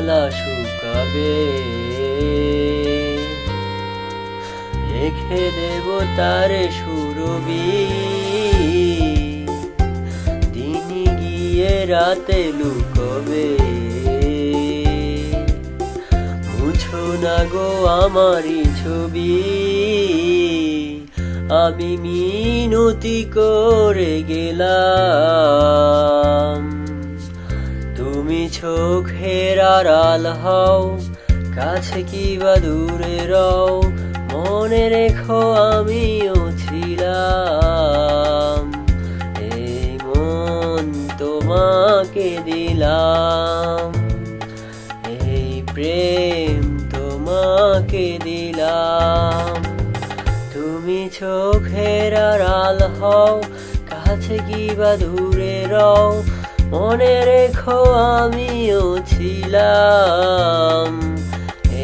মালা শুকাবে। রেখে দেব তার সুরবি। দিন গিয়ে রাতে লুকবে। মুছো না গো আমারই ছবি। আমি মিনতি করে গেলাম। চোখের আড়াল হও, কাছে কি বা দূরে রও, মনে রেখো আমিও ছিলাম। এই মন তোমাকে দিলাম, এই প্রেম তোমাকে দিলাম। তুমি চোখের আড়াল হও, কাছে কি বা দূরে রও মনে রেখো আমিও ছিলাম।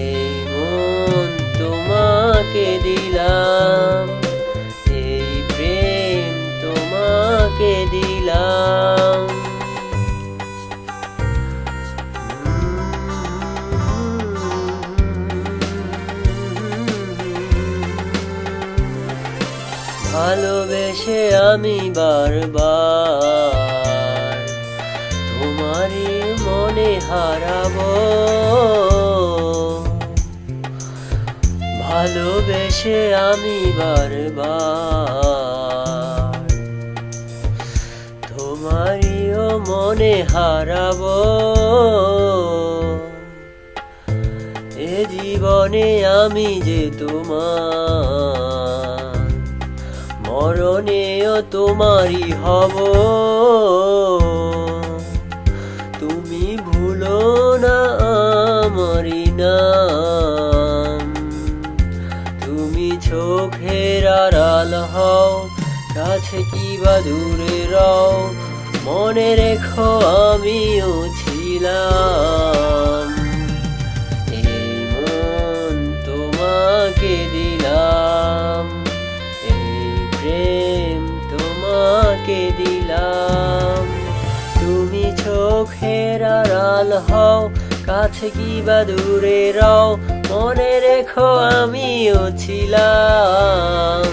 এই মন তোমাকে দিলাম। এই প্রেম তোমাকে দিলাম। ভালোবেসে আমি বারবার হারাবো। ভালোবেসে আমি বারবার তোমারিও মনে হারাবো। এ জীবনে আমি যে তোমার মরণেও তোমারই হব। আমারই নাম তুমি চোখের আড়াল হও, কাছে কি বা দূরে রও। মনে রেখো আমিও ছিলাম। এই মন তোমাকে দিলাম। এই প্রেম তোমাকে দিলাম। তুমি চোখের আড়াল হও কাছে কি বা দূরে রও, মনে রেখো আমিও ছিলাম।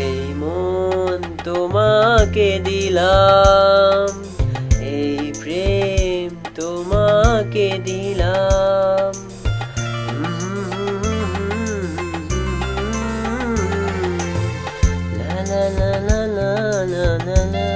এই মন তোমাকে দিলাম, এই প্রেম তোমাকে দিলাম। la la la la la la